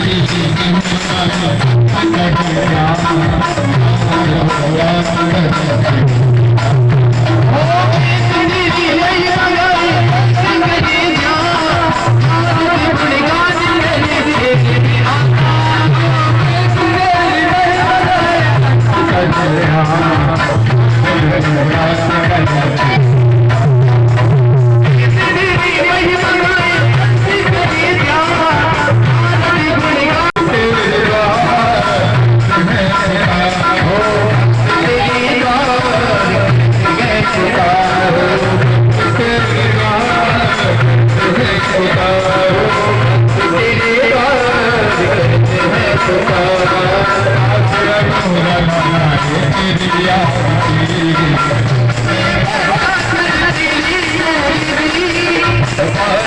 Thank you. Oh, no, no, no.